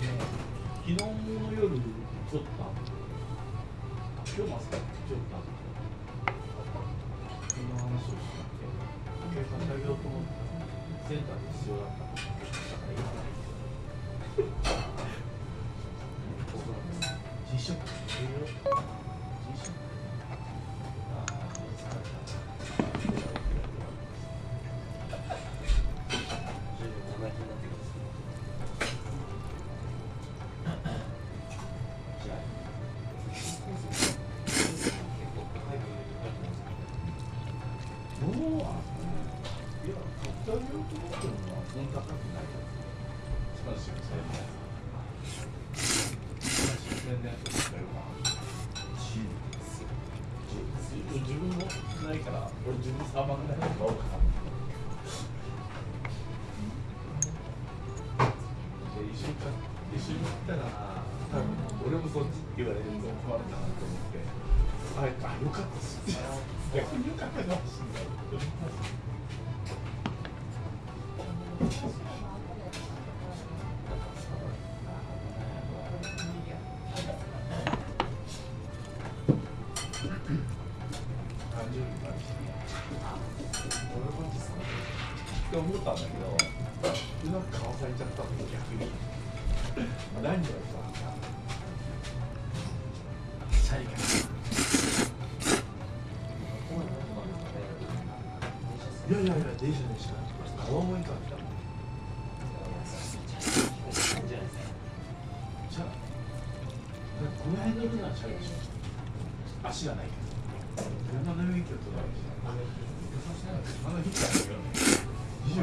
ね昨日の夜ちょっと今日も朝ちょっとその話をしたって計算してあげようと思ってセンターで必要だっただから言わない自食自食一緒に買一緒に行ったら、多分俺もそっちって言われると困るなと思って。あ、あ、よかったっす。逆によかったかもしれない。って思ったんだけどうまくかわされちゃったの逆に。何をさシャリかいやいやいや電車でしか川越から来たのじゃあこの辺乗るのはチャリでしょ。足がないけど。車の免許とかああの日だけどいらっし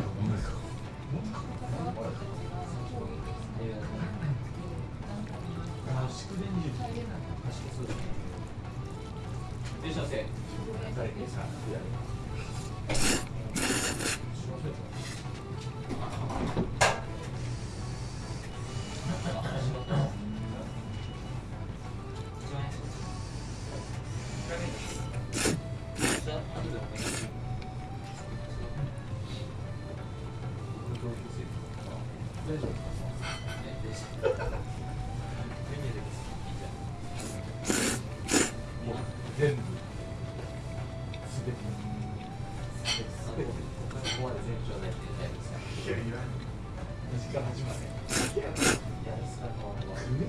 ゃいませ。食